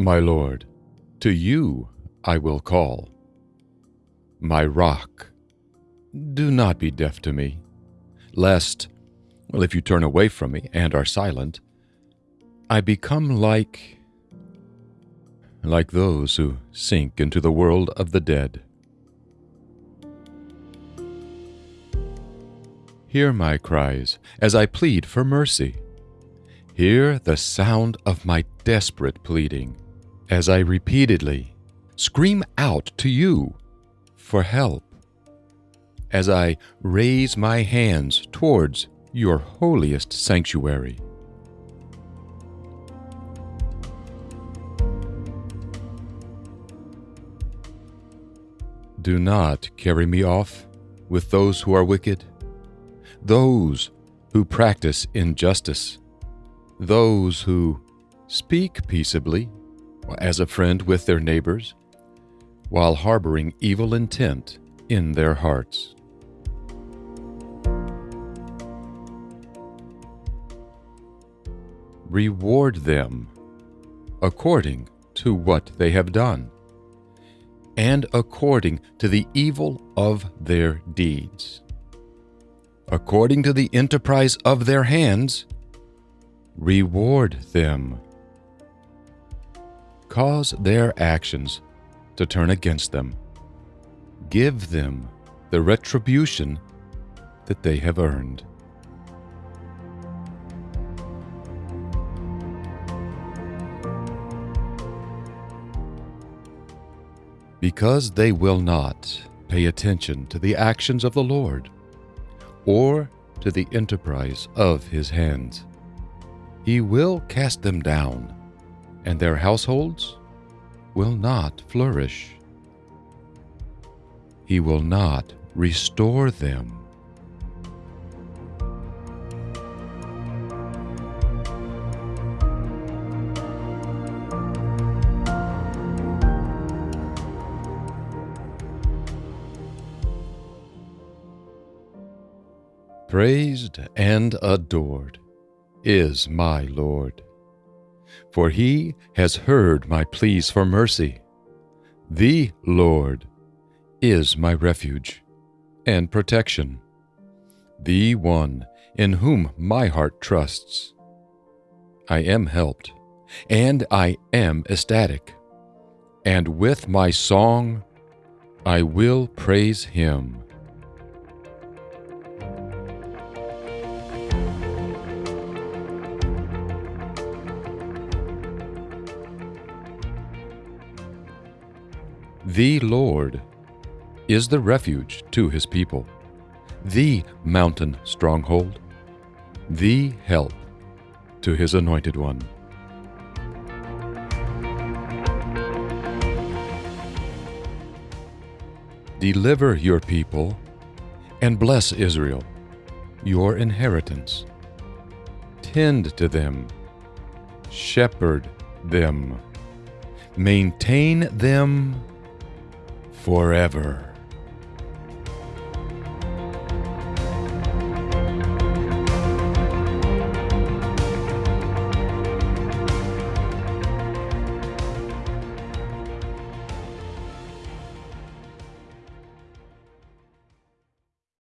My Lord, to you I will call. My rock, do not be deaf to me, lest, well, if you turn away from me and are silent, I become like like those who sink into the world of the dead. Hear my cries as I plead for mercy. Hear the sound of my desperate pleading as I repeatedly scream out to you for help. As I raise my hands towards your holiest sanctuary. Do not carry me off with those who are wicked, those who practice injustice, those who speak peaceably as a friend with their neighbors, while harboring evil intent in their hearts. Reward them according to what they have done and according to the evil of their deeds. According to the enterprise of their hands, reward them. Cause their actions to turn against them. Give them the retribution that they have earned. because they will not pay attention to the actions of the Lord or to the enterprise of his hands. He will cast them down, and their households will not flourish. He will not restore them. Praised and adored is my Lord, for he has heard my pleas for mercy. The Lord is my refuge and protection, the one in whom my heart trusts. I am helped, and I am ecstatic, and with my song I will praise him. The Lord is the refuge to his people, the mountain stronghold, the help to his anointed one. Deliver your people and bless Israel, your inheritance. Tend to them, shepherd them, maintain them forever.